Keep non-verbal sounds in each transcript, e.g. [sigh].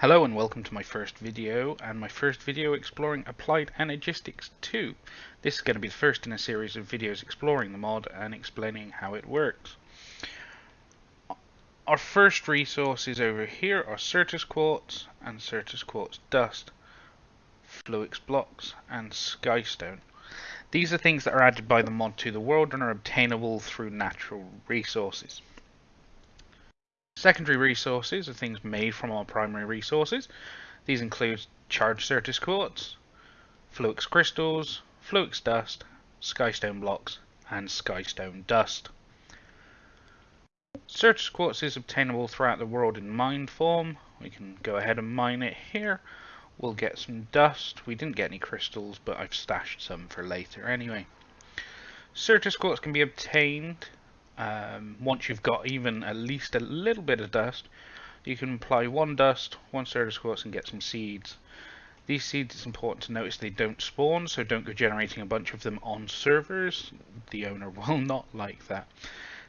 Hello and welcome to my first video and my first video exploring Applied Energistics 2. This is going to be the first in a series of videos exploring the mod and explaining how it works. Our first resources over here are Certus Quartz and Certus Quartz Dust, Fluix Blocks and Skystone. These are things that are added by the mod to the world and are obtainable through natural resources. Secondary resources are things made from our primary resources. These include charged Certus quartz, Fluix crystals, Fluix dust, Skystone blocks, and Skystone dust. Certus quartz is obtainable throughout the world in mined form. We can go ahead and mine it here. We'll get some dust. We didn't get any crystals, but I've stashed some for later anyway. Certus quartz can be obtained um, once you've got even at least a little bit of dust, you can apply one dust, one Certus quartz and get some seeds. These seeds, it's important to notice they don't spawn, so don't go generating a bunch of them on servers. The owner [laughs] will not like that.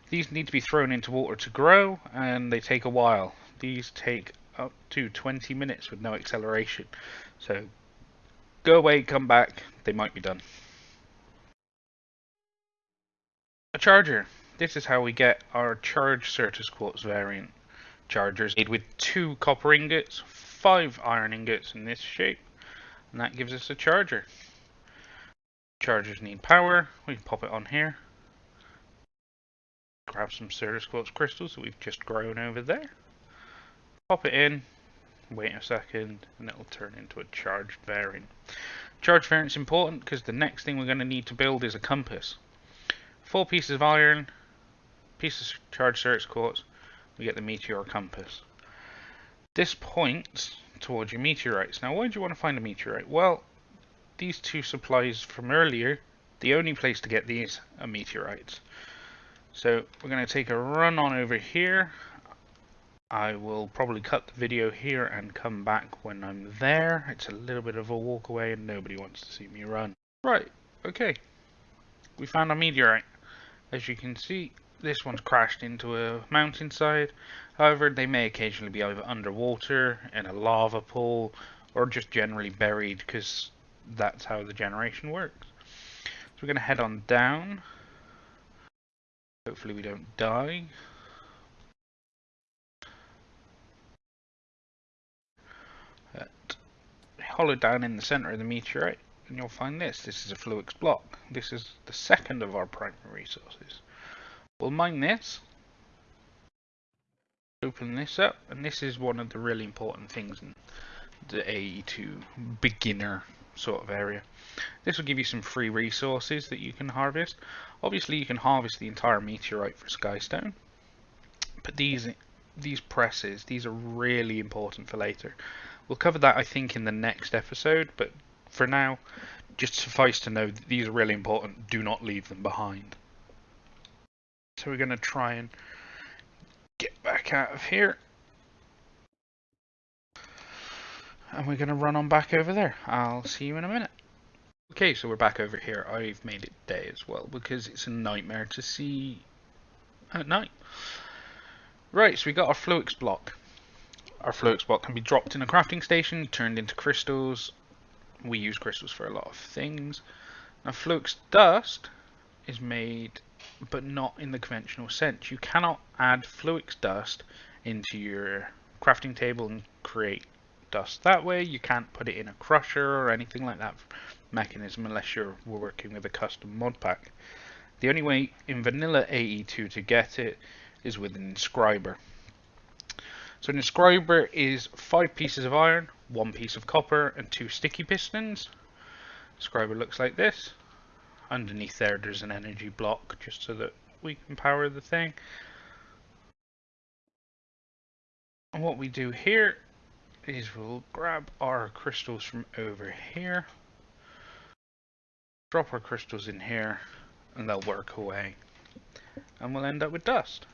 These need to be thrown into water to grow, and they take a while. These take up to 20 minutes with no acceleration. So go away, come back, they might be done. A charger. This is how we get our charged Certus Quartz variant chargers made with two copper ingots, five iron ingots in this shape, and that gives us a charger. Chargers need power, we can pop it on here. Grab some Certus Quartz crystals that we've just grown over there. Pop it in, wait a second, and it'll turn into a charged variant. Charged variant is important because the next thing we're going to need to build is a compass. Four pieces of iron, piece of charged Certus quartz, we get the meteor compass. This points towards your meteorites. Now, why do you want to find a meteorite? Well, these two supplies from earlier, the only place to get these are meteorites. So we're going to take a run on over here. I will probably cut the video here and come back when I'm there. It's a little bit of a walk away and nobody wants to see me run. Right, okay. We found a meteorite. As you can see, this one's crashed into a mountainside. However, they may occasionally be either underwater, in a lava pool, or just generally buried because that's how the generation works. So we're going to head on down. Hopefully we don't die. hollow down in the center of the meteorite and you'll find this. This is a Fluix block. This is the second of our primary resources. We'll mine this. Open this up, and this is one of the really important things in the AE2 beginner sort of area. This will give you some free resources that you can harvest. Obviously you can harvest the entire meteorite for Skystone, but these these presses, these are really important for later. We'll cover that I think in the next episode, but for now, just suffice to know these are really important. Do not leave them behind. So we're going to try and get back out of here. And we're going to run on back over there. I'll see you in a minute. Okay, so we're back over here. I've made it day as well because it's a nightmare to see at night. Right, so we got our Fluix block. Our Fluix block can be dropped in a crafting station, turned into crystals. We use crystals for a lot of things. Now Fluix dust is made but not in the conventional sense. You cannot add Fluix dust into your crafting table and create dust that way. You can't put it in a crusher or anything like that mechanism unless you're working with a custom mod pack. The only way in vanilla AE2 to get it is with an inscriber. So an inscriber is five pieces of iron, one piece of copper and two sticky pistons. Inscriber looks like this underneath there there's an energy block just so that we can power the thing. And what we do here is we'll grab our crystals from over here, drop our crystals in here, and they'll work away. And we'll end up with dust.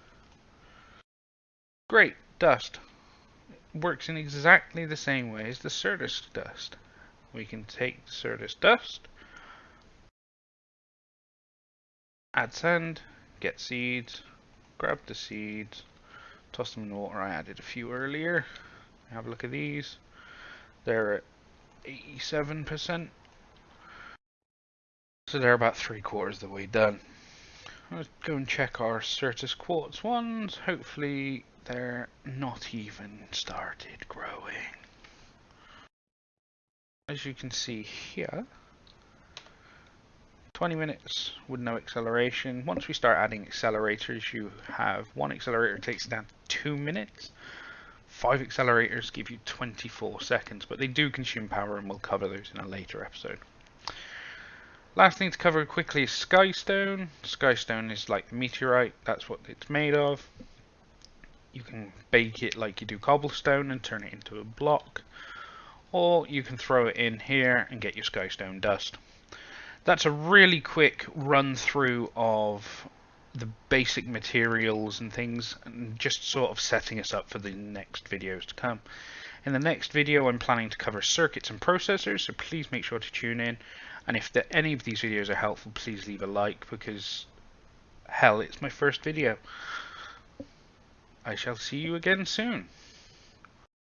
Great, dust. Works in exactly the same way as the Certus dust. We can take Certus dust, add sand, get seeds, grab the seeds, toss them in the water. I added a few earlier. Have a look at these. They're at 87%. So they're about three quarters of the way done. Let's go and check our Certus Quartz ones. Hopefully they're not even started growing. As you can see here, 20 minutes with no acceleration. Once we start adding accelerators, you have one accelerator takes down to two minutes. Five accelerators give you 24 seconds, but they do consume power and we'll cover those in a later episode. Last thing to cover quickly is Skystone. Skystone is like meteorite, that's what it's made of. You can bake it like you do cobblestone and turn it into a block. Or you can throw it in here and get your Skystone dust. That's a really quick run through of the basic materials and things and just sort of setting us up for the next videos to come. In the next video I'm planning to cover circuits and processors so please make sure to tune in and if the, any of these videos are helpful, please leave a like because, hell, it's my first video. I shall see you again soon.